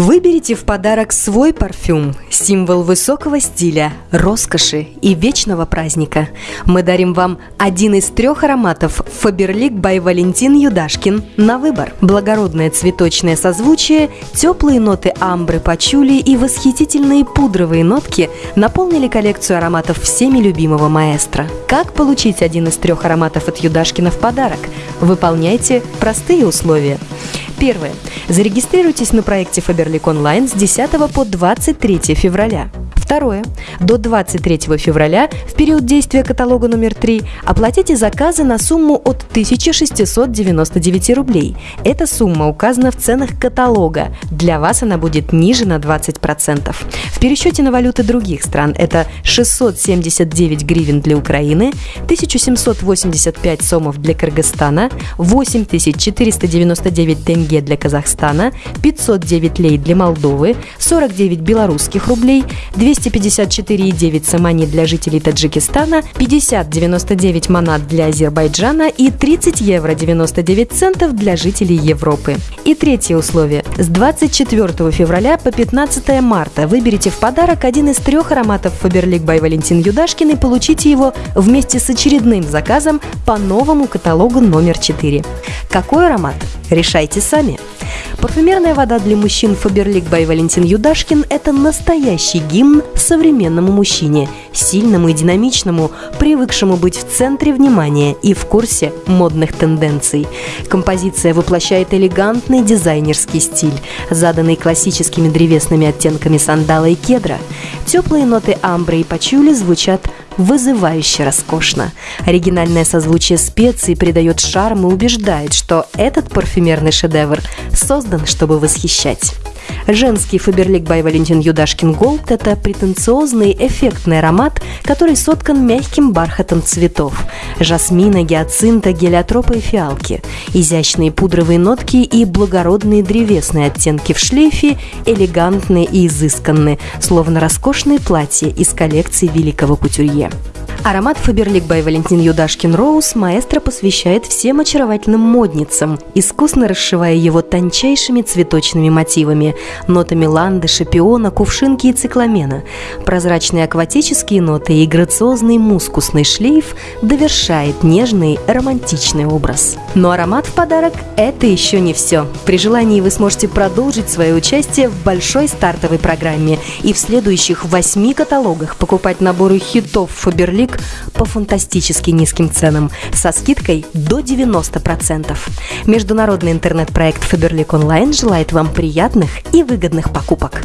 Выберите в подарок свой парфюм, символ высокого стиля, роскоши и вечного праздника. Мы дарим вам один из трех ароматов Faberlic by Валентин Юдашкин на выбор. Благородное цветочное созвучие, теплые ноты амбры, пачули и восхитительные пудровые нотки наполнили коллекцию ароматов всеми любимого маэстро. Как получить один из трех ароматов от Юдашкина в подарок? Выполняйте простые условия. Первое. Зарегистрируйтесь на проекте Faberlic Online с 10 по 23 февраля. Второе. До 23 февраля, в период действия каталога номер 3, оплатите заказы на сумму от 1699 рублей. Эта сумма указана в ценах каталога. Для вас она будет ниже на 20%. В пересчете на валюты других стран это 679 гривен для Украины, 1785 сомов для Кыргызстана, 8499 тенге для Казахстана, 509 лей для Молдовы, 49 белорусских рублей, 200 254,9 самани для жителей Таджикистана, 50,99 манат для Азербайджана и 30 евро 99 центов для жителей Европы. И третье условие. С 24 февраля по 15 марта выберите в подарок один из трех ароматов Faberlic by Валентин Юдашкин и получите его вместе с очередным заказом по новому каталогу номер 4. Какой аромат? Решайте сами руками – Парфюмерная вода для мужчин Faberlic by Валентин Юдашкин – это настоящий гимн современному мужчине, сильному и динамичному, привыкшему быть в центре внимания и в курсе модных тенденций. Композиция воплощает элегантный дизайнерский стиль, заданный классическими древесными оттенками сандала и кедра. Теплые ноты амбры и пачули звучат вызывающе роскошно. Оригинальное созвучие специй придает шарм и убеждает, что этот парфюмерный шедевр создан, чтобы восхищать. Женский Фаберлик by Валентин Юдашкин Голд – это претенциозный, эффектный аромат, который соткан мягким бархатом цветов – жасмина, гиацинта, гелиотропа и фиалки. Изящные пудровые нотки и благородные древесные оттенки в шлейфе элегантные и изысканные, словно роскошные платья из коллекции великого кутюрье. Аромат Фаберлик by Валентин Юдашкин Роуз маэстро посвящает всем очаровательным модницам, искусно расшивая его тончайшими цветочными мотивами, нотами ландыша, пиона, кувшинки и цикламена. Прозрачные акватические ноты и грациозный мускусный шлейф довершает нежный романтичный образ. Но аромат в подарок – это еще не все. При желании вы сможете продолжить свое участие в большой стартовой программе и в следующих восьми каталогах покупать наборы хитов Фаберлик книг по фантастически низким ценам со скидкой до 90%. Международный интернет-проект Faberlic Online желает вам приятных и выгодных покупок.